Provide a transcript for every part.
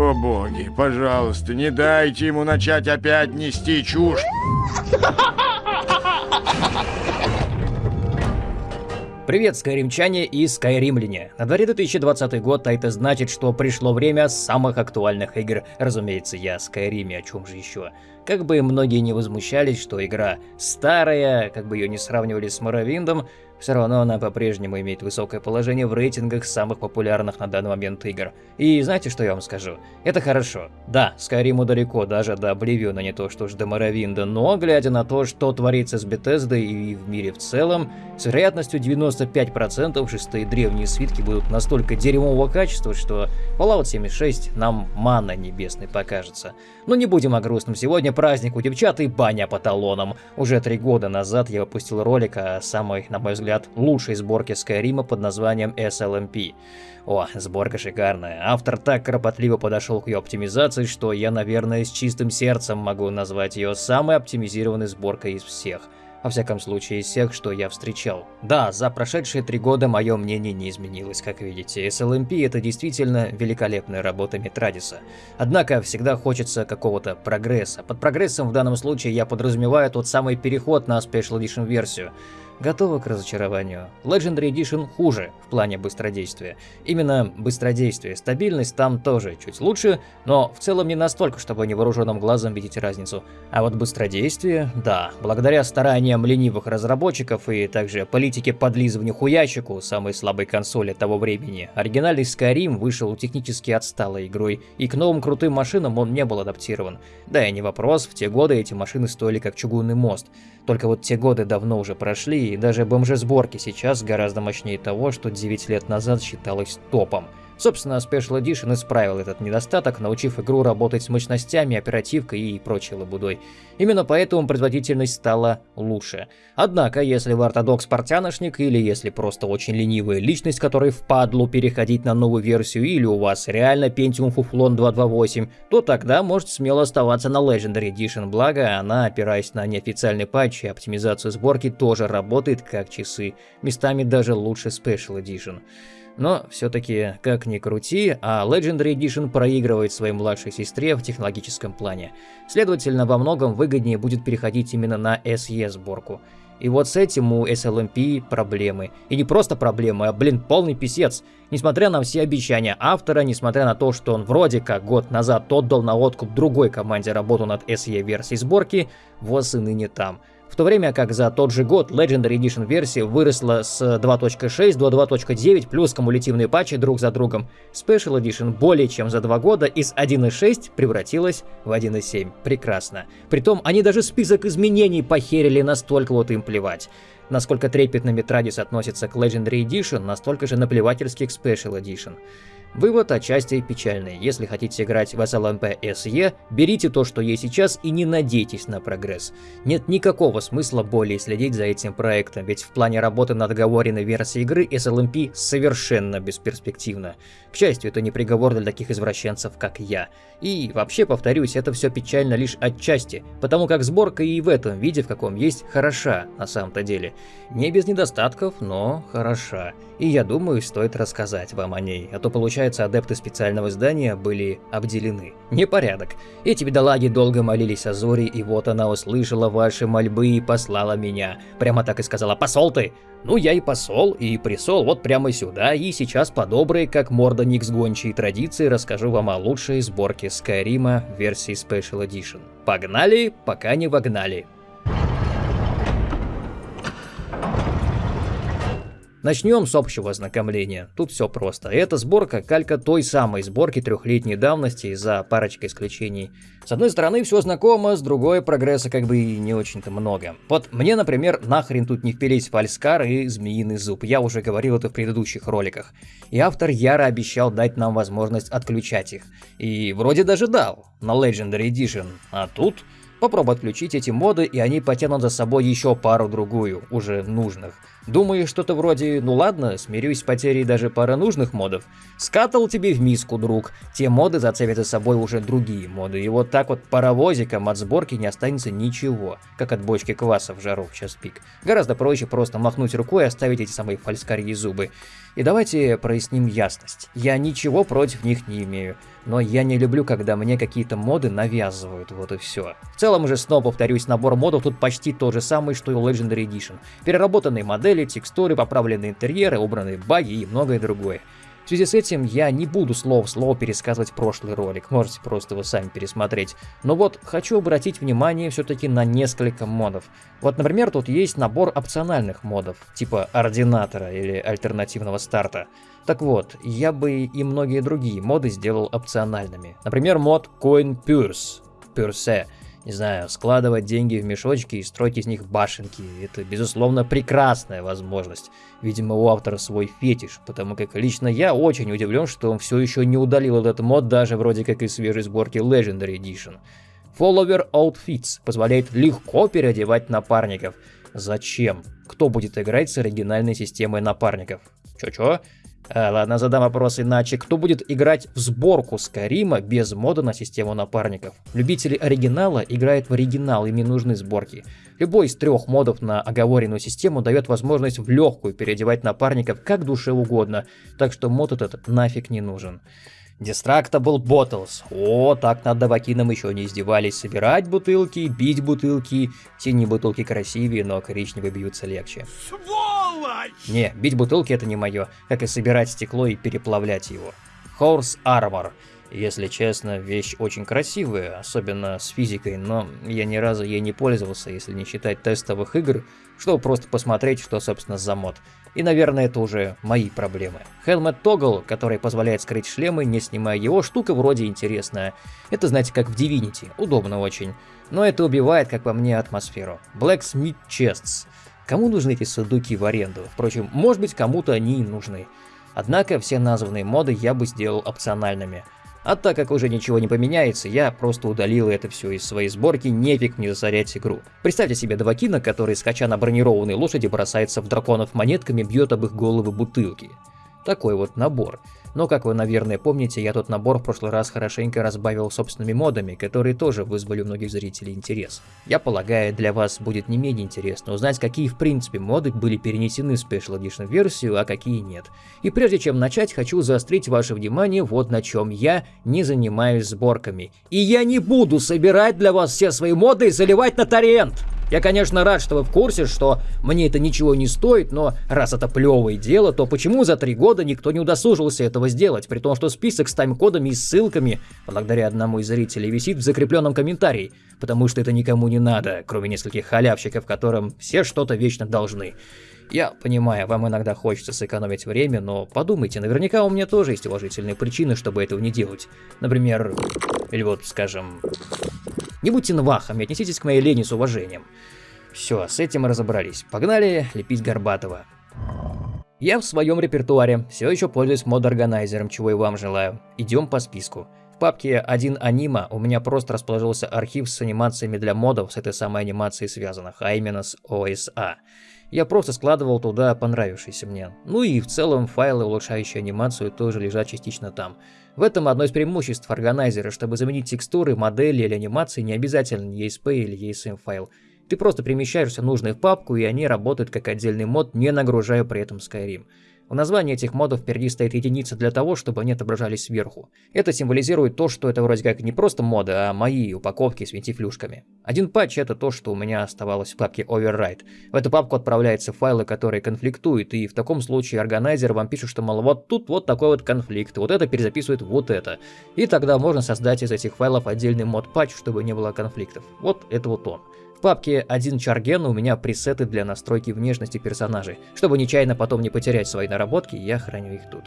О боги, пожалуйста, не дайте ему начать опять нести чушь. Привет, скайримчане и скайримляне. На дворе 2020 год, а это значит, что пришло время самых актуальных игр. Разумеется, я Скайриме, о чем же еще. Как бы многие не возмущались, что игра старая, как бы ее не сравнивали с Моровиндом, все равно она по-прежнему имеет высокое положение в рейтингах самых популярных на данный момент игр. И знаете, что я вам скажу? Это хорошо. Да, Скайриму далеко, даже до Обливиона, не то что ж до Моровинда, но глядя на то, что творится с Bethesda и в мире в целом, с вероятностью 95% шестые древние свитки будут настолько дерьмового качества, что Fallout 76 нам мана небесной покажется. Но не будем о грустном, сегодня праздник у девчат и баня по талонам. Уже три года назад я выпустил ролик о самой, на мой взгляд, лучшей сборки Скайрима под названием SLMP. О, сборка шикарная. Автор так кропотливо подошел к ее оптимизации, что я, наверное, с чистым сердцем могу назвать ее самой оптимизированной сборкой из всех. Во всяком случае, из всех, что я встречал. Да, за прошедшие три года мое мнение не изменилось, как видите. SLMP это действительно великолепная работа Метрадиса. Однако, всегда хочется какого-то прогресса. Под прогрессом в данном случае я подразумеваю тот самый переход на Special Edition версию готова к разочарованию. Legendary Edition хуже в плане быстродействия. Именно быстродействие, стабильность там тоже чуть лучше, но в целом не настолько, чтобы невооруженным глазом видеть разницу. А вот быстродействие, да, благодаря стараниям ленивых разработчиков и также политике подлизывания хуячику, самой слабой консоли того времени, оригинальный Skyrim вышел технически отсталой игрой, и к новым крутым машинам он не был адаптирован. Да и не вопрос, в те годы эти машины стоили как чугунный мост. Только вот те годы давно уже прошли, и даже БМЖ-сборки сейчас гораздо мощнее того, что 9 лет назад считалось топом. Собственно, Special Edition исправил этот недостаток, научив игру работать с мощностями, оперативкой и прочей лабудой. Именно поэтому производительность стала лучше. Однако, если вы ортодокс-портяношник, или если просто очень ленивая личность, которой впадлу переходить на новую версию, или у вас реально Pentium Fuflon 228, то тогда можете смело оставаться на Legendary Edition, благо она, опираясь на неофициальный патч и оптимизацию сборки, тоже работает как часы, местами даже лучше Special Edition. Но все-таки, как ни крути, а Legendary Edition проигрывает своей младшей сестре в технологическом плане. Следовательно, во многом выгоднее будет переходить именно на SE сборку. И вот с этим у SLMP проблемы. И не просто проблемы, а, блин, полный писец. Несмотря на все обещания автора, несмотря на то, что он вроде как год назад отдал на откуп другой команде работу над SE версией сборки, ВОЗ и ныне там в то время как за тот же год Legendary Edition версия выросла с 2.6 до 2.9 плюс кумулятивные патчи друг за другом. Special Edition более чем за два года из 1.6 превратилась в 1.7. Прекрасно. Притом они даже список изменений похерили, настолько вот им плевать. Насколько трепетно Метрадис относится к Legendary Edition, настолько же наплевательски к Special Edition. Вывод отчасти печальный. Если хотите играть в SLMP SE, берите то, что есть сейчас и не надейтесь на прогресс. Нет никакого смысла более следить за этим проектом, ведь в плане работы над оговоренной версией игры SLMP совершенно бесперспективно. К счастью, это не приговор для таких извращенцев, как я. И вообще, повторюсь, это все печально лишь отчасти, потому как сборка и в этом виде, в каком есть, хороша на самом-то деле. Не без недостатков, но хороша. И я думаю, стоит рассказать вам о ней, а то получается адепты специального здания были обделены. Непорядок. Эти бедолаги долго молились о Зоре, и вот она услышала ваши мольбы и послала меня. Прямо так и сказала «Посол ты!» Ну, я и посол, и присол вот прямо сюда, и сейчас по доброй, как морда Никс гончей традиции, расскажу вам о лучшей сборке Скайрима версии Special Edition. Погнали, пока не вогнали. Начнем с общего ознакомления. Тут все просто. Эта сборка калька той самой сборки трехлетней давности за парочкой исключений. С одной стороны все знакомо, с другой прогресса как бы и не очень-то много. Вот мне, например, нахрен тут не впились фальскар и змеиный зуб. Я уже говорил это в предыдущих роликах. И автор яро обещал дать нам возможность отключать их. И вроде даже дал на Legendary Edition. А тут... Попробуй отключить эти моды, и они потянут за собой еще пару-другую, уже нужных. Думаешь, что-то вроде «ну ладно, смирюсь с потерей даже пары нужных модов». Скатал тебе в миску, друг. Те моды зацепят за собой уже другие моды. И вот так вот паровозиком от сборки не останется ничего, как от бочки кваса в жару в час пик. Гораздо проще просто махнуть рукой и оставить эти самые фальскарьи зубы. И давайте проясним ясность. Я ничего против них не имею, но я не люблю, когда мне какие-то моды навязывают, вот и все. В целом же, снова повторюсь, набор модов тут почти тот же самый, что и у Legendary Edition. Переработанные модели, текстуры, поправленные интерьеры, убранные баги и многое другое. В связи с этим я не буду слово в слово пересказывать прошлый ролик, можете просто его сами пересмотреть. Но вот хочу обратить внимание все-таки на несколько модов. Вот, например, тут есть набор опциональных модов, типа ординатора или альтернативного старта. Так вот, я бы и многие другие моды сделал опциональными. Например, мод Coin Purse, Purse не знаю, складывать деньги в мешочки и строить из них башенки. Это, безусловно, прекрасная возможность. Видимо, у автора свой фетиш, потому как лично я очень удивлен, что он все еще не удалил этот мод даже вроде как из свежей сборки Legendary Edition. Follower Outfits позволяет легко переодевать напарников. Зачем? Кто будет играть с оригинальной системой напарников? Чё-чё? А, ладно, задам вопрос иначе. Кто будет играть в сборку Скарима без мода на систему напарников? Любители оригинала играют в оригинал, им не нужны сборки. Любой из трех модов на оговоренную систему дает возможность в легкую переодевать напарников как душе угодно, так что мод этот нафиг не нужен. Destructible Bottles. О, так над Давакином еще не издевались. Собирать бутылки, бить бутылки. Синие бутылки красивее, но коричневые бьются легче. Сволочь! Не, бить бутылки это не мое, как и собирать стекло и переплавлять его. Horse Armor. Если честно, вещь очень красивая, особенно с физикой, но я ни разу ей не пользовался, если не считать тестовых игр, чтобы просто посмотреть, что собственно за мод. И, наверное, это уже мои проблемы. Helmet Toggle, который позволяет скрыть шлемы, не снимая его, штука вроде интересная. Это, знаете, как в Divinity, удобно очень. Но это убивает, как по мне, атмосферу. Blacksmith Chests. Кому нужны эти судуки в аренду? Впрочем, может быть, кому-то они и нужны. Однако все названные моды я бы сделал опциональными. А так как уже ничего не поменяется, я просто удалил это все из своей сборки, нефиг мне засорять игру. Представьте себе Давакина, который, скача на бронированной лошади, бросается в драконов монетками, бьет об их головы бутылки. Такой вот набор. Но, как вы, наверное, помните, я тот набор в прошлый раз хорошенько разбавил собственными модами, которые тоже вызвали у многих зрителей интерес. Я полагаю, для вас будет не менее интересно узнать, какие в принципе моды были перенесены в Special Edition версию, а какие нет. И прежде чем начать, хочу заострить ваше внимание вот на чем я не занимаюсь сборками. И я не буду собирать для вас все свои моды и заливать на торрент! Я, конечно, рад, что вы в курсе, что мне это ничего не стоит, но раз это плевое дело, то почему за три года никто не удосужился этого сделать, при том, что список с тайм-кодами и ссылками, благодаря одному из зрителей, висит в закрепленном комментарии, потому что это никому не надо, кроме нескольких халявщиков, которым все что-то вечно должны. Я понимаю, вам иногда хочется сэкономить время, но подумайте, наверняка у меня тоже есть уважительные причины, чтобы этого не делать. Например, или вот, скажем, не будьте навахами, отнеситесь к моей лени с уважением. Все, с этим мы разобрались. Погнали лепить Горбатова. Я в своем репертуаре все еще пользуюсь мод-органайзером, чего и вам желаю. Идем по списку. В папке 1 анима у меня просто расположился архив с анимациями для модов с этой самой анимацией связанных, а именно с OSA. Я просто складывал туда понравившиеся мне. Ну и в целом файлы, улучшающие анимацию, тоже лежат частично там. В этом одно из преимуществ органайзера, чтобы заменить текстуры, модели или анимации не обязательно ESP или ESM файл. Ты просто перемещаешься в нужную папку и они работают как отдельный мод, не нагружая при этом Skyrim. В названии этих модов впереди стоит единица для того, чтобы они отображались сверху. Это символизирует то, что это вроде как не просто моды, а мои упаковки с винтифлюшками. Один патч это то, что у меня оставалось в папке Override. В эту папку отправляются файлы, которые конфликтуют, и в таком случае органайзер вам пишет, что мол, вот тут вот такой вот конфликт, вот это перезаписывает вот это. И тогда можно создать из этих файлов отдельный мод патч, чтобы не было конфликтов. Вот это вот он. В папке 1 Чарген у меня пресеты для настройки внешности персонажей. Чтобы нечаянно потом не потерять свои наработки, я храню их тут.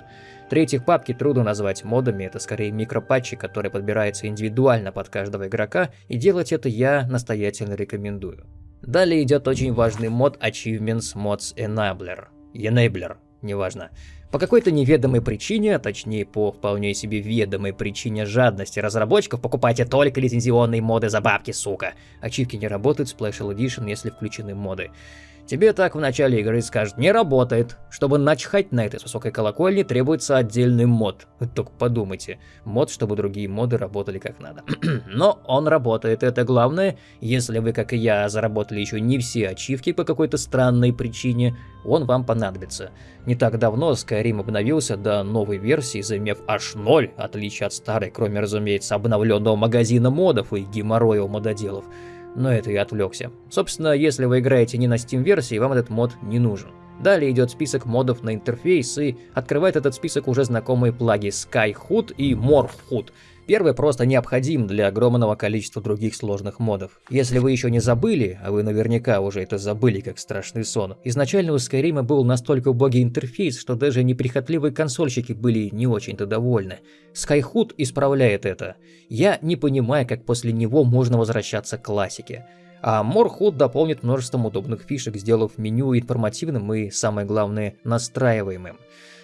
В-третьих, папки трудно назвать модами, это скорее микропатчи, которые подбираются индивидуально под каждого игрока, и делать это я настоятельно рекомендую. Далее идет очень важный мод Achievements Mods Enabler. Enabler, неважно. По какой-то неведомой причине, а точнее по вполне себе ведомой причине жадности разработчиков, покупайте только лицензионные моды за бабки, сука. Ачивки не работают Special Edition, если включены моды. Тебе так в начале игры скажут «не работает». Чтобы начхать на этой высокой колокольне, требуется отдельный мод. Только подумайте. Мод, чтобы другие моды работали как надо. Но он работает, это главное. Если вы, как и я, заработали еще не все ачивки по какой-то странной причине, он вам понадобится. Не так давно Skyrim обновился до новой версии, заимев аж ноль, отличие от старой, кроме, разумеется, обновленного магазина модов и геморроя у мододелов но это я отвлекся. Собственно, если вы играете не на Steam-версии, вам этот мод не нужен. Далее идет список модов на интерфейс и открывает этот список уже знакомые плаги Skyhood и Morphhood. Первый просто необходим для огромного количества других сложных модов. Если вы еще не забыли, а вы наверняка уже это забыли как страшный сон, изначально у Skyrim был настолько убогий интерфейс, что даже неприхотливые консольщики были не очень-то довольны. Skyhood исправляет это. Я не понимаю, как после него можно возвращаться к классике. А Morhood дополнит множеством удобных фишек, сделав меню информативным и, самое главное, настраиваемым.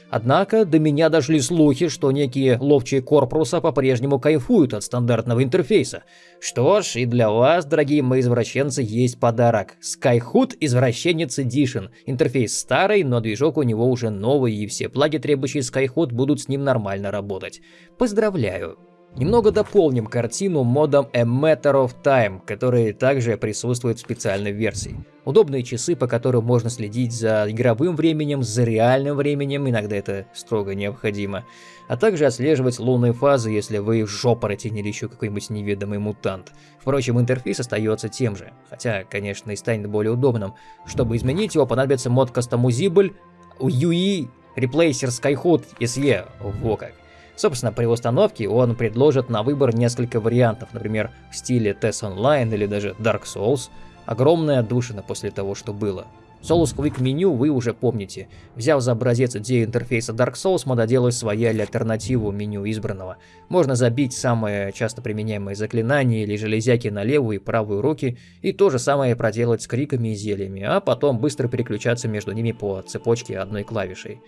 Однако до меня дошли слухи, что некие ловчие корпуса по-прежнему кайфуют от стандартного интерфейса. Что ж, и для вас, дорогие мои извращенцы, есть подарок. Skyhood Извращенец Edition. Интерфейс старый, но движок у него уже новый, и все плаги, требующие Skyhood, будут с ним нормально работать. Поздравляю! Немного дополним картину модом A Matter of Time, который также присутствует в специальной версии. Удобные часы, по которым можно следить за игровым временем, за реальным временем, иногда это строго необходимо, а также отслеживать лунные фазы, если вы жопороте или еще какой-нибудь неведомый мутант. Впрочем, интерфейс остается тем же, хотя, конечно, и станет более удобным. Чтобы изменить его, понадобится мод Customizable UI Replacer Skyhood SE, во как. Собственно, при установке он предложит на выбор несколько вариантов, например, в стиле TES Online или даже Dark Souls. Огромная отдушина после того, что было. Solus Quick меню вы уже помните. Взяв за образец идею интерфейса Dark Souls, мододелают своя или альтернативу меню избранного. Можно забить самые часто применяемые заклинания или железяки на левую и правую руки, и то же самое проделать с криками и зельями, а потом быстро переключаться между ними по цепочке одной клавишей.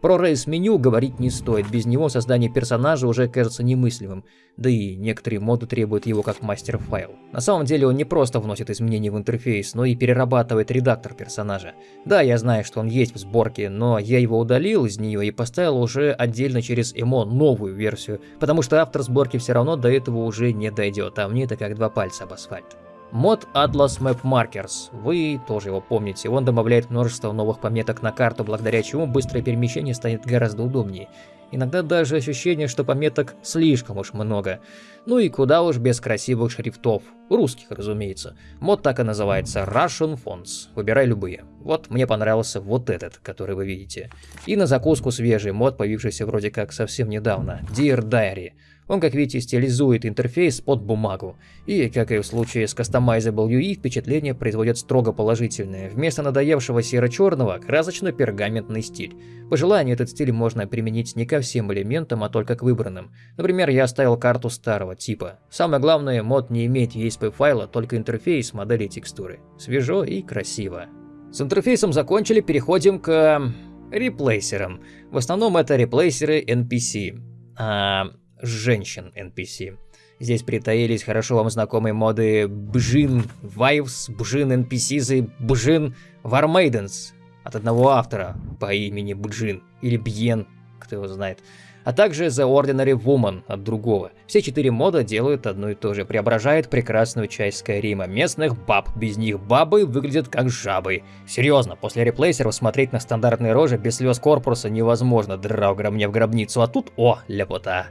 Про рейс-меню говорить не стоит, без него создание персонажа уже кажется немыслимым, да и некоторые моды требуют его как мастер-файл. На самом деле он не просто вносит изменения в интерфейс, но и перерабатывает редактор персонажа. Да, я знаю, что он есть в сборке, но я его удалил из нее и поставил уже отдельно через эмо новую версию, потому что автор сборки все равно до этого уже не дойдет, а мне это как два пальца об асфальт. Мод Atlas Map Markers. Вы тоже его помните. Он добавляет множество новых пометок на карту, благодаря чему быстрое перемещение станет гораздо удобнее. Иногда даже ощущение, что пометок слишком уж много. Ну и куда уж без красивых шрифтов. Русских, разумеется. Мод так и называется Russian Fonts. Выбирай любые. Вот мне понравился вот этот, который вы видите. И на закуску свежий мод, появившийся вроде как совсем недавно. Dear Diary. Он, как видите, стилизует интерфейс под бумагу. И, как и в случае с Customizable UI, впечатление производит строго положительное. Вместо надоевшего серо-черного – красочно-пергаментный стиль. По желанию этот стиль можно применить не ко всем элементам, а только к выбранным. Например, я оставил карту старого типа. Самое главное, мод не имеет ESP файла, только интерфейс модели текстуры. Свежо и красиво. С интерфейсом закончили, переходим к реплейсерам. В основном это реплейсеры NPC. А женщин NPC. Здесь притаились хорошо вам знакомые моды Бжин Вайвс, Бжин NPCs и Бжин Вармейденс от одного автора по имени Бджин или Бьен, кто его знает а также The Ordinary Woman от другого. Все четыре мода делают одно и то же, преображают прекрасную часть Скайрима. Местных баб, без них бабы выглядят как жабы. Серьезно, после реплейсеров смотреть на стандартные рожи без слез корпуса невозможно, драугра мне в гробницу, а тут о, ляпота.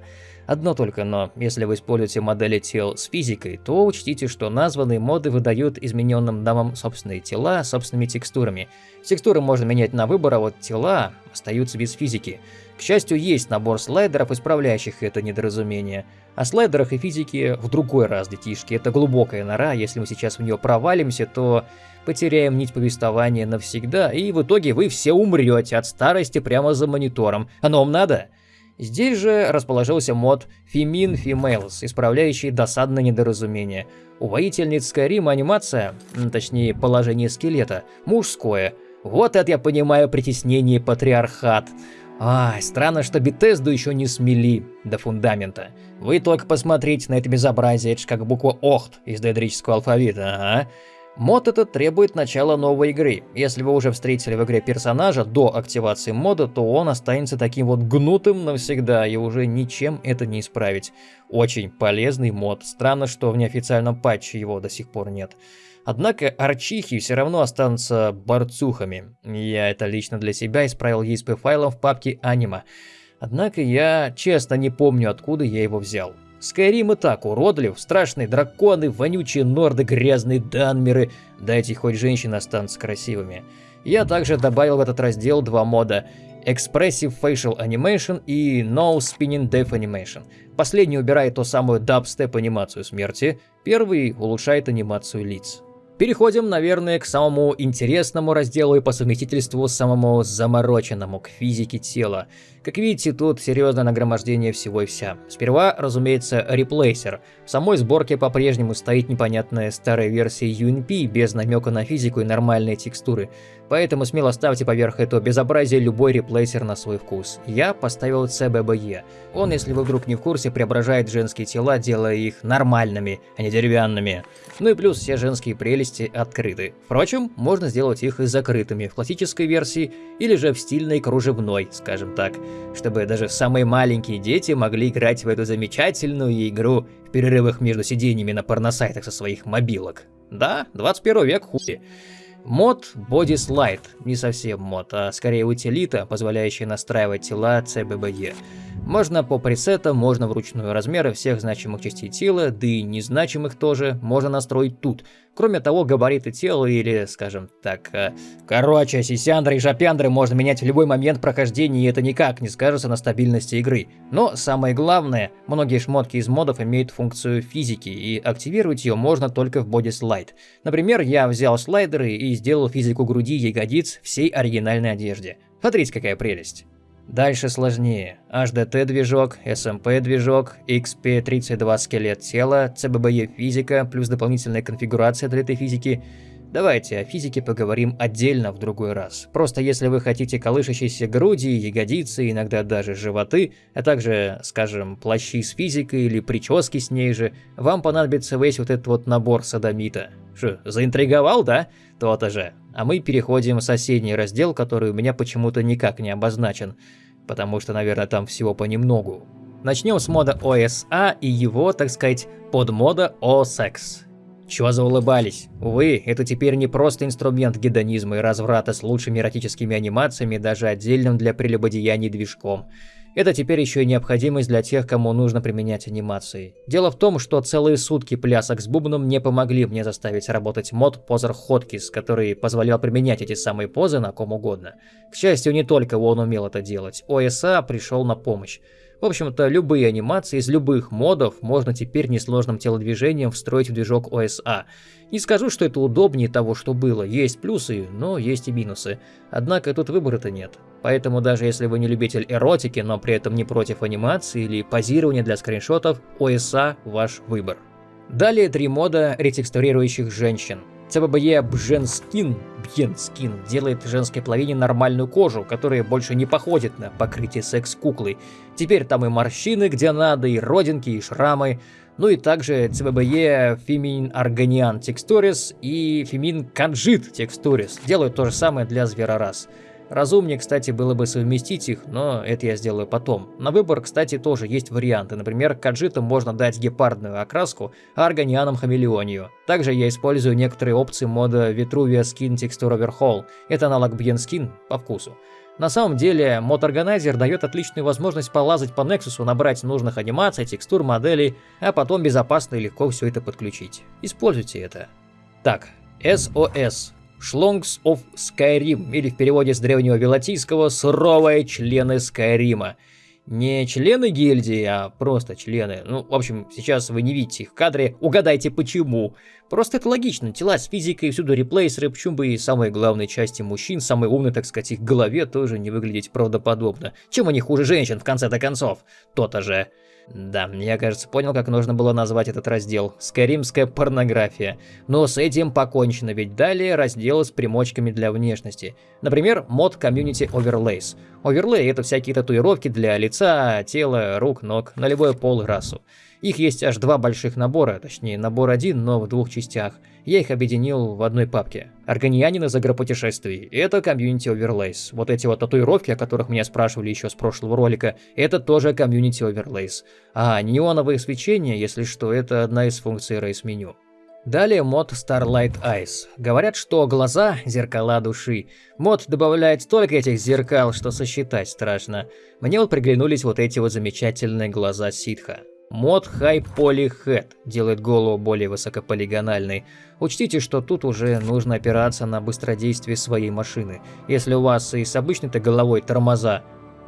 Одно только но, если вы используете модели тел с физикой, то учтите, что названные моды выдают измененным дамам собственные тела собственными текстурами. Текстуры можно менять на выбор, а вот тела остаются без физики. К счастью, есть набор слайдеров, исправляющих это недоразумение. О слайдерах и физике в другой раз, детишки. Это глубокая нора, если мы сейчас в нее провалимся, то потеряем нить повествования навсегда, и в итоге вы все умрете от старости прямо за монитором. Оно вам надо? Здесь же расположился мод Femin Females, исправляющий досадное недоразумение. У воительниц Skyrim анимация, точнее положение скелета, мужское. Вот это я понимаю притеснение патриархат. Ай, странно, что Бетезду еще не смели до фундамента. Вы только посмотрите на это безобразие, это же как буква ОХТ из доэдрического алфавита, ага. Мод этот требует начала новой игры. Если вы уже встретили в игре персонажа до активации мода, то он останется таким вот гнутым навсегда, и уже ничем это не исправить. Очень полезный мод. Странно, что в неофициальном патче его до сих пор нет. Однако арчихи все равно останутся борцухами. Я это лично для себя исправил ESP файлом в папке Anima. Однако я честно не помню, откуда я его взял. Скайрим и так уродлив, страшные драконы, вонючие норды, грязные данмеры, дайте хоть женщины останутся красивыми. Я также добавил в этот раздел два мода Expressive Facial Animation и No Spinning Death Animation. Последний убирает ту самую дабстеп анимацию смерти, первый улучшает анимацию лиц. Переходим, наверное, к самому интересному разделу и по совместительству самому замороченному, к физике тела. Как видите, тут серьезное нагромождение всего и вся. Сперва, разумеется, реплейсер. В самой сборке по-прежнему стоит непонятная старая версия UNP без намека на физику и нормальные текстуры. Поэтому смело ставьте поверх этого безобразия любой реплейсер на свой вкус. Я поставил CBBE. Он, если вы вдруг не в курсе, преображает женские тела, делая их нормальными, а не деревянными. Ну и плюс все женские прелести открыты. Впрочем, можно сделать их и закрытыми в классической версии или же в стильной кружевной, скажем так, чтобы даже самые маленькие дети могли играть в эту замечательную игру в перерывах между сидениями на порносайтах со своих мобилок. Да, 21 век хуй. Мод Body Slide, не совсем мод, а скорее утилита, позволяющая настраивать тела CBBE. Можно по пресетам, можно вручную размеры всех значимых частей тела, да и незначимых тоже можно настроить тут. Кроме того, габариты тела или, скажем так, э, короче, сисяндры и жопяндры можно менять в любой момент прохождения, и это никак не скажется на стабильности игры. Но самое главное, многие шмотки из модов имеют функцию физики, и активировать ее можно только в Body Slide. Например, я взял слайдеры и сделал физику груди и ягодиц всей оригинальной одежде. Смотрите, какая прелесть. Дальше сложнее. HDT-движок, SMP-движок, XP32 скелет тела, CBBE физика, плюс дополнительная конфигурация для этой физики. Давайте о физике поговорим отдельно в другой раз. Просто если вы хотите колышащиеся груди, ягодицы, иногда даже животы, а также, скажем, плащи с физикой или прически с ней же, вам понадобится весь вот этот вот набор садомита. Что, заинтриговал, да? То-то же. А мы переходим в соседний раздел, который у меня почему-то никак не обозначен, потому что, наверное, там всего понемногу. Начнем с мода OSA и его, так сказать, подмода O-Sex. Чего заулыбались? Увы, это теперь не просто инструмент гедонизма и разврата с лучшими эротическими анимациями, даже отдельным для прелюбодеяний движком. Это теперь еще и необходимость для тех, кому нужно применять анимации. Дело в том, что целые сутки плясок с бубном не помогли мне заставить работать мод Позер Hotkis, который позволял применять эти самые позы на ком угодно. К счастью, не только он умел это делать, ОСА пришел на помощь. В общем-то, любые анимации из любых модов можно теперь несложным телодвижением встроить в движок OSA. Не скажу, что это удобнее того, что было. Есть плюсы, но есть и минусы. Однако тут выбора-то нет. Поэтому даже если вы не любитель эротики, но при этом не против анимации или позирования для скриншотов, OSA ваш выбор. Далее три мода ретекстурирующих женщин. CBBE Бженскин, Бьенскин делает женской половине нормальную кожу, которая больше не походит на покрытие секс-куклы. Теперь там и морщины где надо, и родинки, и шрамы. Ну и также CBBE Femin Arganian Textures и Femin Kanjit Textures делают то же самое для зверорас. Разумнее, кстати, было бы совместить их, но это я сделаю потом. На выбор, кстати, тоже есть варианты. Например, каджитам можно дать гепардную окраску, а органианам хамелеонию. Также я использую некоторые опции мода Vitruvia Skin Texture Overhaul. Это аналог Bien Skin по вкусу. На самом деле, мод Organizer дает отличную возможность полазать по Nexus, набрать нужных анимаций, текстур, моделей, а потом безопасно и легко все это подключить. Используйте это. Так, SOS. Шлонгс of Skyrim, или в переводе с древнего вилатийского «суровые члены Скайрима». Не члены гильдии, а просто члены. Ну, в общем, сейчас вы не видите их в кадре, угадайте почему. Просто это логично, тела с физикой, всюду реплейсеры, почему бы и самые главные части мужчин, самые умные, так сказать, их голове тоже не выглядеть правдоподобно. Чем они хуже женщин в конце-то концов? То-то же. Да, я, кажется, понял, как нужно было назвать этот раздел. Скайримская порнография. Но с этим покончено, ведь далее раздел с примочками для внешности. Например, мод Community Overlays. Оверлей — это всякие татуировки для лица, тела, рук, ног, на любой пол расу. Их есть аж два больших набора, точнее набор один, но в двух частях. Я их объединил в одной папке. Аргонианин из агропутешествий. Это Community Overlays. Вот эти вот татуировки, о которых меня спрашивали еще с прошлого ролика, это тоже Community Overlays. А неоновые свечения, если что, это одна из функций рейс меню. Далее мод Starlight Eyes. Говорят, что глаза – зеркала души. Мод добавляет столько этих зеркал, что сосчитать страшно. Мне вот приглянулись вот эти вот замечательные глаза ситха. Мод High Poly Head делает голову более высокополигональной. Учтите, что тут уже нужно опираться на быстродействие своей машины. Если у вас и с обычной-то головой тормоза,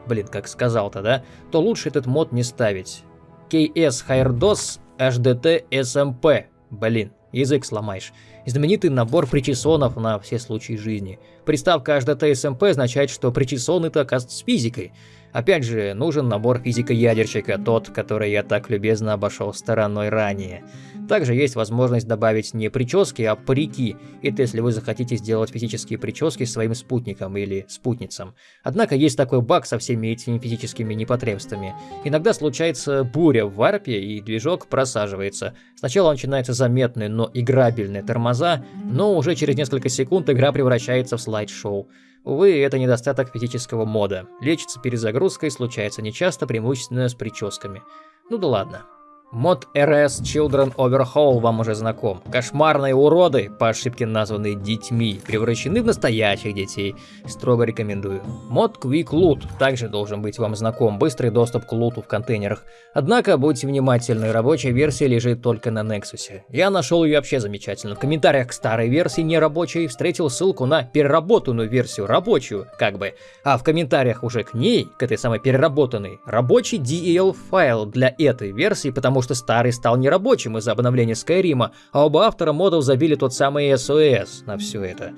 блин, как сказал-то, да, то лучше этот мод не ставить. KS Hairdos HDT SMP, блин, язык сломаешь. Знаменитый набор причесонов на все случаи жизни. Приставка HDT SMP означает, что причесоны-то оказывается с физикой. Опять же, нужен набор физика-ядерщика, тот, который я так любезно обошел стороной ранее. Также есть возможность добавить не прически, а парики, это если вы захотите сделать физические прически своим спутником или спутницам. Однако есть такой баг со всеми этими физическими непотребствами. Иногда случается буря в варпе и движок просаживается. Сначала начинается заметный, но играбельный тормоза, но уже через несколько секунд игра превращается в слайд-шоу. Увы, это недостаток физического мода. Лечится перезагрузкой случается нечасто, преимущественно с прическами. Ну да ладно. Мод RS Children Overhaul вам уже знаком. Кошмарные уроды, по ошибке названные детьми, превращены в настоящих детей. Строго рекомендую. Мод Quick Loot также должен быть вам знаком. Быстрый доступ к луту в контейнерах. Однако, будьте внимательны, рабочая версия лежит только на Nexus. Я нашел ее вообще замечательно. В комментариях к старой версии нерабочей встретил ссылку на переработанную версию, рабочую, как бы. А в комментариях уже к ней, к этой самой переработанной, рабочий DEL файл для этой версии, потому что старый стал нерабочим из-за обновления Скайрима, а оба автора модов забили тот самый SOS на все это.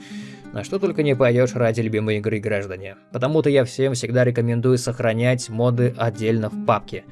На что только не пойдешь ради любимой игры, граждане. Потому-то я всем всегда рекомендую сохранять моды отдельно в папке.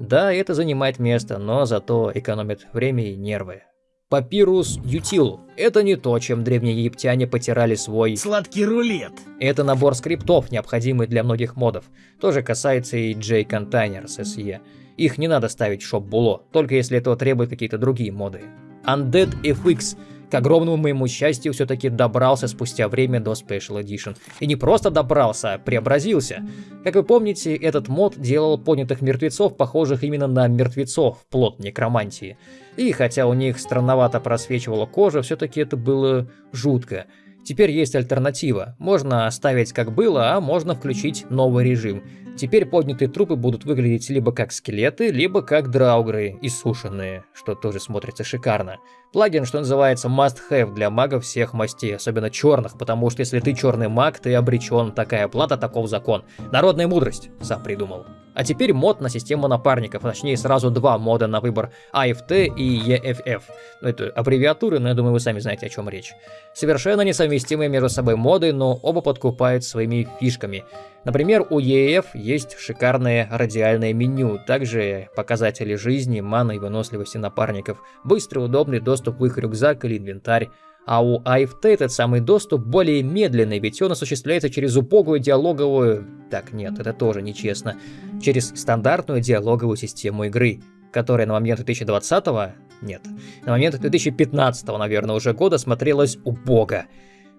Да, это занимает место, но зато экономит время и нервы. Папирус Ютил. Это не то, чем древние египтяне потирали свой... Сладкий рулет. Это набор скриптов, необходимый для многих модов. Тоже касается и J-Containers SE. Их не надо ставить в шоп-було, только если этого требуют какие-то другие моды. Undead FX к огромному моему счастью, все-таки добрался спустя время до Special Edition. И не просто добрался, а преобразился. Как вы помните, этот мод делал поднятых мертвецов, похожих именно на мертвецов, плод некромантии. И хотя у них странновато просвечивала кожа, все-таки это было жутко. Теперь есть альтернатива. Можно оставить как было, а можно включить новый режим. Теперь поднятые трупы будут выглядеть либо как скелеты, либо как драугры, иссушенные, что тоже смотрится шикарно. Плагин, что называется, must-have для магов всех мастей, особенно черных, потому что если ты черный маг, ты обречен, такая плата, таков закон. Народная мудрость, сам придумал. А теперь мод на систему напарников, точнее сразу два мода на выбор AFT и EFF. Ну, это аббревиатуры, но я думаю вы сами знаете о чем речь. Совершенно несовместимые между собой моды, но оба подкупают своими фишками. Например, у EF есть шикарное радиальное меню, также показатели жизни, маны и выносливости напарников, быстрый удобный доступ в их рюкзак или инвентарь, а у AFT этот самый доступ более медленный, ведь он осуществляется через убогую диалоговую... Так, нет, это тоже нечестно. Через стандартную диалоговую систему игры, которая на момент 2020 -го... Нет, на момент 2015, наверное, уже года смотрелась убого.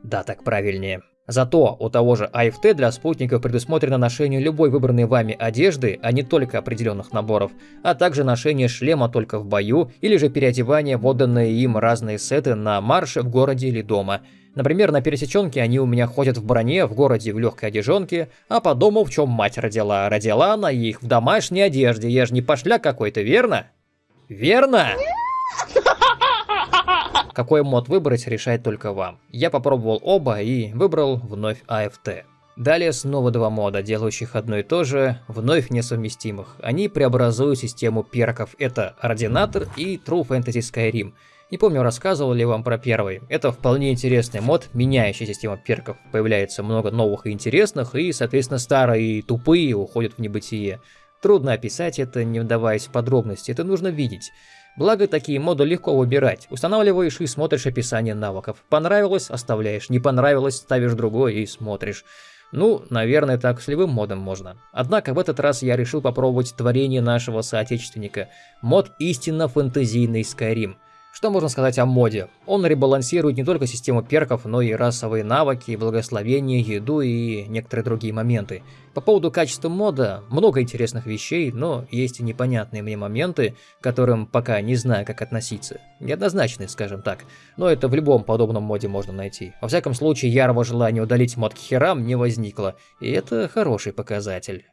Да, так правильнее. Зато у того же AFT для спутников предусмотрено ношение любой выбранной вами одежды, а не только определенных наборов, а также ношение шлема только в бою или же переодевание в отданные им разные сеты на марше в городе или дома. Например, на пересеченке они у меня ходят в броне, в городе в легкой одежонке, а по дому в чем мать родила. Родила она их в домашней одежде, я же не пошля какой-то, верно? Верно? Какой мод выбрать, решать только вам. Я попробовал оба и выбрал вновь AFT. Далее снова два мода, делающих одно и то же, вновь несовместимых. Они преобразуют систему перков. Это Ординатор и True Fantasy Skyrim. Не помню, рассказывал ли вам про первый. Это вполне интересный мод, меняющий систему перков. Появляется много новых и интересных, и, соответственно, старые и тупые уходят в небытие. Трудно описать это, не вдаваясь в подробности, это нужно видеть. Благо, такие моды легко выбирать. Устанавливаешь и смотришь описание навыков. Понравилось – оставляешь, не понравилось – ставишь другой и смотришь. Ну, наверное, так с любым модом можно. Однако в этот раз я решил попробовать творение нашего соотечественника. Мод истинно фэнтезийный Skyrim. Что можно сказать о моде? Он ребалансирует не только систему перков, но и расовые навыки, благословение, еду и некоторые другие моменты. По поводу качества мода, много интересных вещей, но есть и непонятные мне моменты, к которым пока не знаю, как относиться. Неоднозначные, скажем так. Но это в любом подобном моде можно найти. Во всяком случае, ярого желания удалить мод к херам не возникло, и это хороший показатель.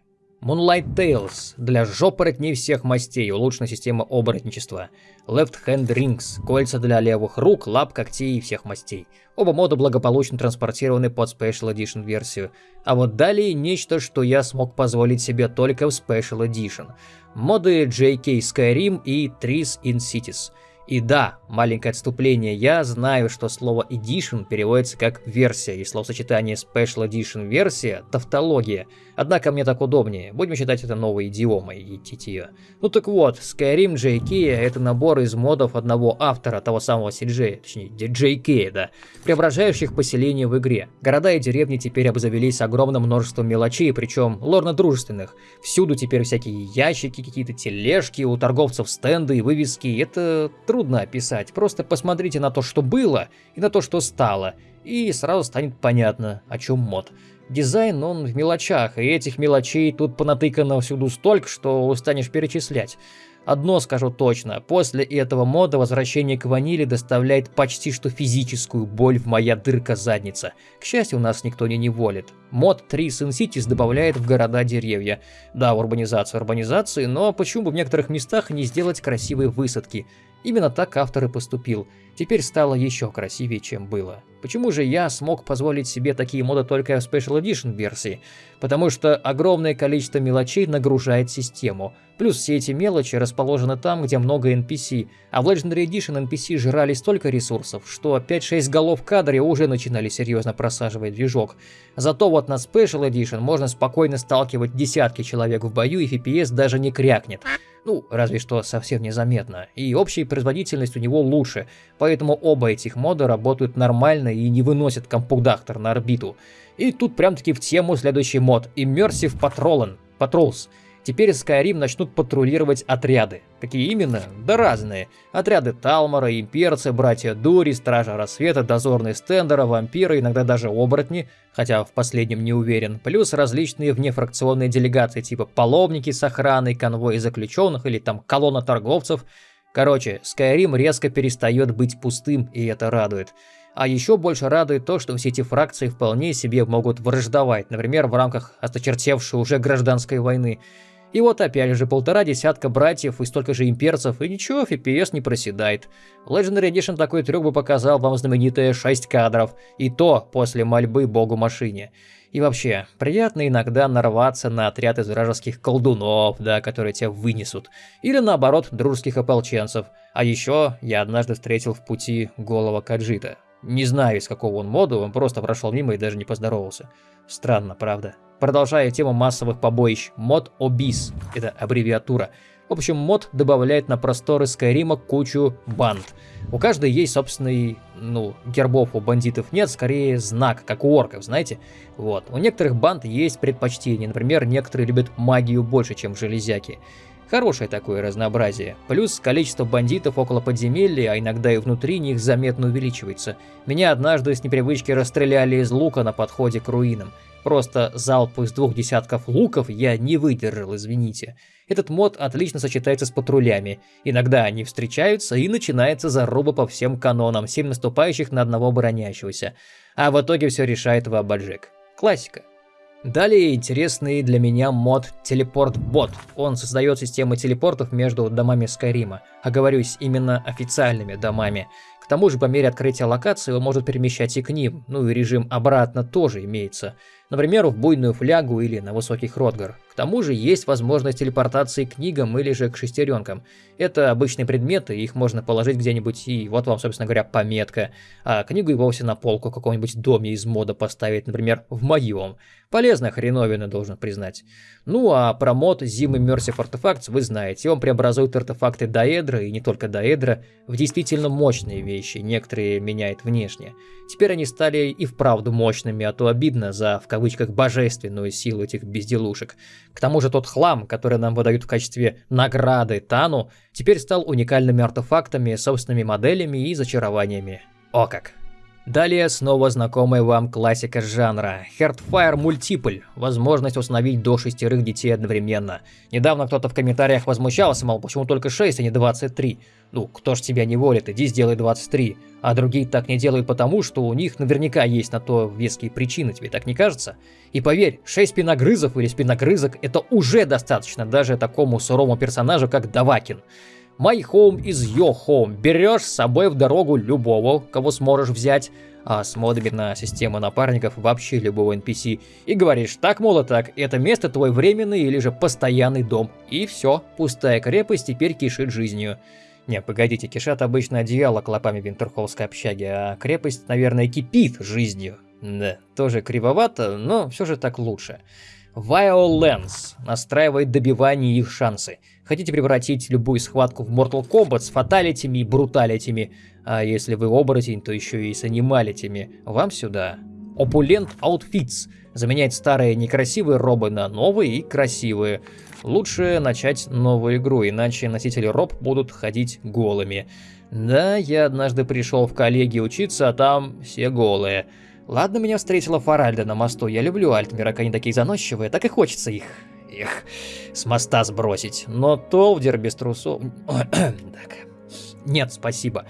Moonlight Tales для жопоротней всех мастей, улучшена система оборотничества. Left Hand Rings, кольца для левых рук, лап, когтей и всех мастей. Оба мода благополучно транспортированы под Special Edition версию. А вот далее нечто, что я смог позволить себе только в Special Edition. Моды JK Skyrim и Trees in Cities. И да, маленькое отступление, я знаю, что слово Edition переводится как версия, и словосочетание Special Edition версия – тавтология. Однако мне так удобнее, будем считать это новой идиомой и титье. Ну так вот, Skyrim JK – это набор из модов одного автора, того самого CJ, точнее JK, да, преображающих поселения в игре. Города и деревни теперь обзавелись огромным множеством мелочей, причем лорно-дружественных. Всюду теперь всякие ящики, какие-то тележки, у торговцев стенды и вывески. Это трудно описать, просто посмотрите на то, что было, и на то, что стало, и сразу станет понятно, о чем мод. Дизайн, он в мелочах, и этих мелочей тут понатыкано всюду столько, что устанешь перечислять. Одно скажу точно, после этого мода возвращение к ванили доставляет почти что физическую боль в моя дырка задница. К счастью, нас никто не неволит. Мод 3 Sin Cities добавляет в города деревья. Да, урбанизация урбанизации, но почему бы в некоторых местах не сделать красивые высадки? Именно так автор и поступил. Теперь стало еще красивее, чем было. Почему же я смог позволить себе такие моды только в Special Edition версии? Потому что огромное количество мелочей нагружает систему. Плюс все эти мелочи расположены там, где много NPC, а в Legendary Edition NPC жрали столько ресурсов, что 5-6 голов в кадре уже начинали серьезно просаживать движок. Зато вот на Special Edition можно спокойно сталкивать десятки человек в бою и FPS даже не крякнет. Ну, разве что совсем незаметно. И общая производительность у него лучше, поэтому оба этих мода работают нормально и не выносят компудактор на орбиту. И тут прям-таки в тему следующий мод Immersive Patrollen, Patrols. Теперь Skyrim начнут патрулировать отряды. Какие именно? Да разные. Отряды Талмора, имперцы, братья Дури, Стража Рассвета, дозорные стендера, вампиры, иногда даже оборотни, хотя в последнем не уверен, плюс различные внефракционные делегации типа паломники с охраной, конвои заключенных или там колонна торговцев. Короче, Skyrim резко перестает быть пустым, и это радует. А еще больше радует то, что все эти фракции вполне себе могут враждовать, например, в рамках осточертевшей уже гражданской войны. И вот опять же полтора десятка братьев и столько же имперцев, и ничего, FPS не проседает. Legendary Edition такой трюк бы показал вам знаменитые 6 кадров, и то после мольбы богу машине. И вообще, приятно иногда нарваться на отряд из вражеских колдунов, да, которые тебя вынесут. Или наоборот, дружеских ополченцев. А еще я однажды встретил в пути голова Каджита. Не знаю, из какого он мода, он просто прошел мимо и даже не поздоровался. Странно, правда? Продолжая тему массовых побоищ, мод Обис, это аббревиатура. В общем, мод добавляет на просторы Скайрима кучу банд. У каждой есть собственный, ну, гербов у бандитов нет, скорее знак, как у орков, знаете? Вот. У некоторых банд есть предпочтения, например, некоторые любят магию больше, чем железяки. Хорошее такое разнообразие. Плюс количество бандитов около подземелья, а иногда и внутри них заметно увеличивается. Меня однажды с непривычки расстреляли из лука на подходе к руинам. Просто залп из двух десятков луков я не выдержал, извините. Этот мод отлично сочетается с патрулями. Иногда они встречаются и начинается заруба по всем канонам, семь наступающих на одного бронящегося. А в итоге все решает Вабаджик. Классика. Далее интересный для меня мод Телепорт Бот. Он создает системы телепортов между домами Скайрима. Оговорюсь, именно официальными домами. К тому же по мере открытия локации он может перемещать и к ним, ну и режим обратно тоже имеется. Например, в буйную флягу или на высокий Хротгар. К тому же есть возможность телепортации к книгам или же к шестеренкам. Это обычные предметы, их можно положить где-нибудь и вот вам, собственно говоря, пометка. А книгу и вовсе на полку в каком-нибудь доме из мода поставить, например, в моем. Полезная хреновина, должен признать. Ну а про мод Zim Immersive Artifacts вы знаете. Он преобразует артефакты Даэдра, и не только Даэдра, в действительно мощные вещи, некоторые меняет внешне. Теперь они стали и вправду мощными, а то обидно за, в кавычках, божественную силу этих безделушек. К тому же тот хлам, который нам выдают в качестве награды Тану, теперь стал уникальными артефактами, собственными моделями и зачарованиями. О как! Далее снова знакомая вам классика жанра. Heartfire Multiple. Возможность установить до шестерых детей одновременно. Недавно кто-то в комментариях возмущался, мол, почему только 6, а не 23. Ну, кто ж тебя не волит, иди сделай 23. А другие так не делают потому, что у них наверняка есть на то веские причины, тебе так не кажется? И поверь, 6 спиногрызов или спиногрызок это уже достаточно даже такому суровому персонажу, как Давакин. My home is your home. Берешь с собой в дорогу любого, кого сможешь взять, а с модами на систему напарников вообще любого NPC, и говоришь, так, мол, так, это место твой временный или же постоянный дом. И все, пустая крепость теперь кишит жизнью. Не, погодите, кишат обычно одеяло клопами винтерхоллской общаги, а крепость, наверное, кипит жизнью. Да, тоже кривовато, но все же так лучше. Violence настраивает добивание их шансы. Хотите превратить любую схватку в Mortal Kombat с фаталитями и бруталитями, а если вы оборотень, то еще и с анималитями, вам сюда. Opulent Outfits заменяет старые некрасивые робы на новые и красивые. Лучше начать новую игру, иначе носители роб будут ходить голыми. Да, я однажды пришел в коллеги учиться, а там все голые. Ладно, меня встретила Фаральда на мосту, я люблю Альтмирок, они такие заносчивые, так и хочется их, их, с моста сбросить. Но Толдер без трусов... так, нет, спасибо.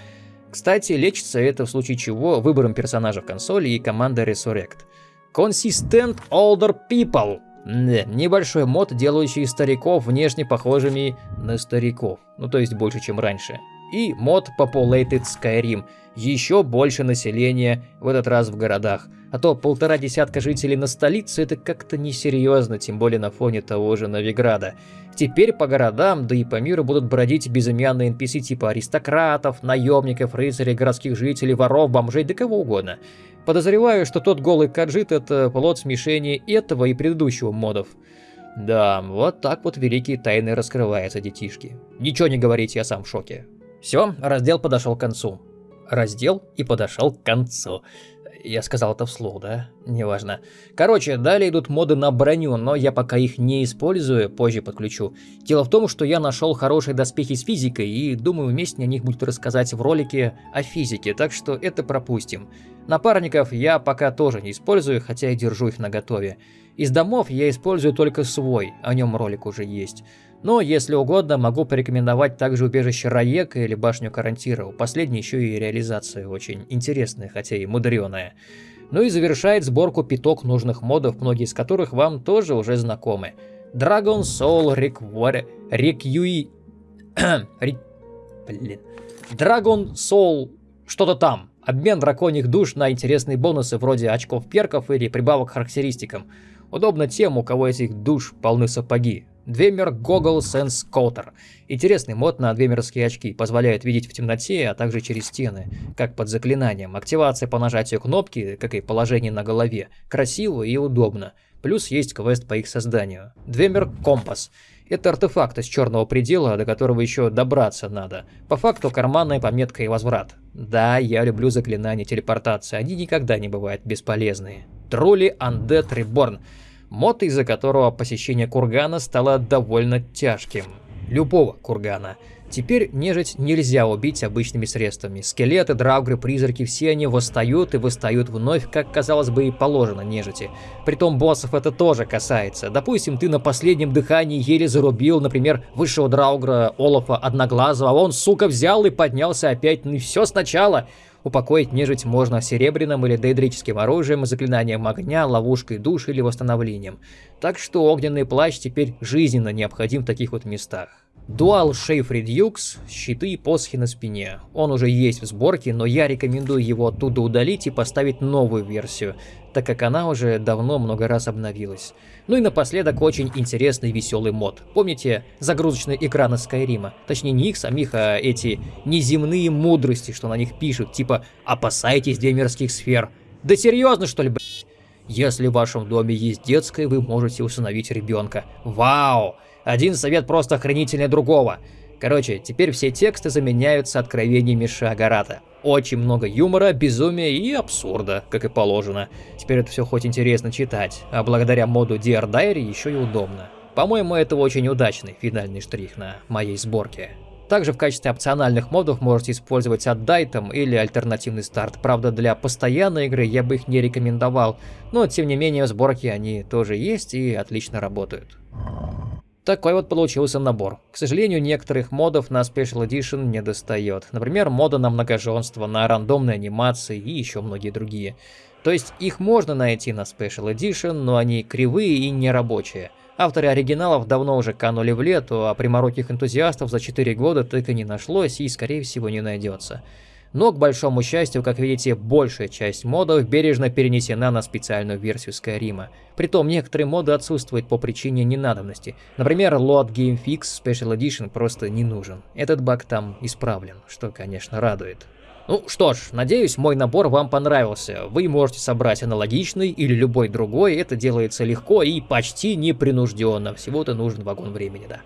Кстати, лечится это в случае чего выбором персонажа в консоли и командой Resurrect. Consistent Older People. Небольшой мод, делающий стариков внешне похожими на стариков. Ну, то есть больше, чем раньше. И мод Populated Skyrim – еще больше населения, в этот раз в городах. А то полтора десятка жителей на столице это как-то несерьезно, тем более на фоне того же Новиграда. Теперь по городам, да и по миру будут бродить безымянные NPC типа аристократов, наемников, рыцарей, городских жителей, воров, бомжей, да кого угодно. Подозреваю, что тот голый каджит это плод смешения этого и предыдущего модов. Да, вот так вот великие тайны раскрываются, детишки. Ничего не говорите, я сам в шоке. Все, раздел подошел к концу раздел и подошел к концу. Я сказал это вслух, да? Неважно. Короче, далее идут моды на броню, но я пока их не использую, позже подключу. Дело в том, что я нашел хорошие доспехи с физикой, и думаю, вместе о них будет рассказать в ролике о физике, так что это пропустим. Напарников я пока тоже не использую, хотя и держу их наготове. Из домов я использую только свой, о нем ролик уже есть. Но, если угодно, могу порекомендовать также убежище Раека или башню Карантира. У последней еще и реализация очень интересная, хотя и мудреная. Ну и завершает сборку пяток нужных модов, многие из которых вам тоже уже знакомы. Dragon Soul Require... Requui... Блин. Dragon Soul... Что-то там. Обмен драконьих душ на интересные бонусы вроде очков перков или прибавок характеристикам. Удобно тем, у кого этих душ полны сапоги. Двемер Goggle Sense Coater. Интересный мод на двемерские очки, позволяет видеть в темноте, а также через стены, как под заклинанием. Активация по нажатию кнопки, как и положение на голове. Красиво и удобно. Плюс есть квест по их созданию. Двемер Компас. Это артефакт из черного предела, до которого еще добраться надо. По факту карманная пометка и возврат. Да, я люблю заклинания телепортации, они никогда не бывают бесполезные. Тролли Undead Reborn мод, из-за которого посещение кургана стало довольно тяжким. Любого кургана. Теперь нежить нельзя убить обычными средствами. Скелеты, драугры, призраки, все они восстают и восстают вновь, как казалось бы и положено нежити. Притом боссов это тоже касается. Допустим, ты на последнем дыхании еле зарубил, например, высшего драугра Олафа Одноглазого, а он, сука, взял и поднялся опять, ну все сначала. Упокоить нежить можно серебряным или дейдрическим оружием, заклинанием огня, ловушкой душ или восстановлением. Так что огненный плащ теперь жизненно необходим в таких вот местах. Dual Shave Redux, щиты и посохи на спине. Он уже есть в сборке, но я рекомендую его оттуда удалить и поставить новую версию, так как она уже давно много раз обновилась. Ну и напоследок очень интересный веселый мод. Помните загрузочные экраны Скайрима? Точнее не их самих, а эти неземные мудрости, что на них пишут, типа «опасайтесь демерских сфер». Да серьезно что ли, блядь? Если в вашем доме есть детская, вы можете усыновить ребенка. Вау! Один совет просто охренительнее другого. Короче, теперь все тексты заменяются откровениями Шагарата. Очень много юмора, безумия и абсурда, как и положено. Теперь это все хоть интересно читать, а благодаря моду Dear Diary еще и удобно. По-моему, это очень удачный финальный штрих на моей сборке. Также в качестве опциональных модов можете использовать отдайтом или альтернативный старт. Правда, для постоянной игры я бы их не рекомендовал, но тем не менее в сборке они тоже есть и отлично работают. Такой вот получился набор. К сожалению, некоторых модов на Special Edition не достает. Например, мода на многоженство, на рандомные анимации и еще многие другие. То есть их можно найти на Special Edition, но они кривые и нерабочие. Авторы оригиналов давно уже канули в лету, а примороких энтузиастов за 4 года так и не нашлось и, скорее всего, не найдется. Но, к большому счастью, как видите, большая часть модов бережно перенесена на специальную версию Skyrim. Притом, некоторые моды отсутствуют по причине ненадобности. Например, Load Game Fix Special Edition просто не нужен. Этот баг там исправлен, что, конечно, радует. Ну что ж, надеюсь, мой набор вам понравился. Вы можете собрать аналогичный или любой другой, это делается легко и почти непринужденно, всего-то нужен вагон времени, да.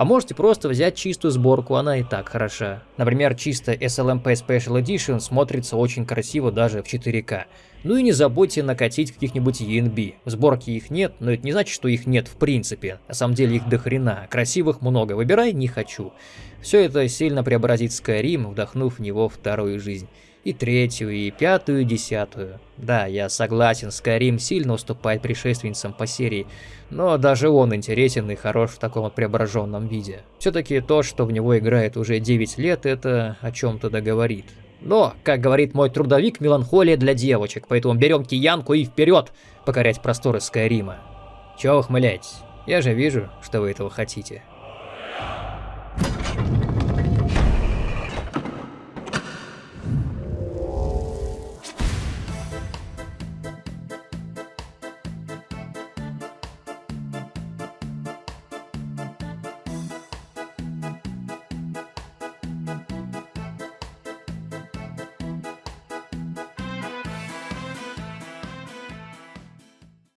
А можете просто взять чистую сборку, она и так хороша. Например, чисто SLMP Special Edition смотрится очень красиво даже в 4К. Ну и не забудьте накатить каких-нибудь ENB. В сборке их нет, но это не значит, что их нет в принципе. На самом деле их дохрена, красивых много, выбирай не хочу. Все это сильно преобразит Skyrim, вдохнув в него вторую жизнь. И третью, и пятую, и десятую. Да, я согласен, Skyrim сильно уступает предшественницам по серии, но даже он интересен и хорош в таком вот преображенном виде. Все-таки то, что в него играет уже 9 лет, это о чем-то договорит. Но, как говорит мой трудовик, меланхолия для девочек, поэтому берем киянку и вперед покорять просторы Скайрима. Чего ухмыляетесь? Я же вижу, что вы этого хотите.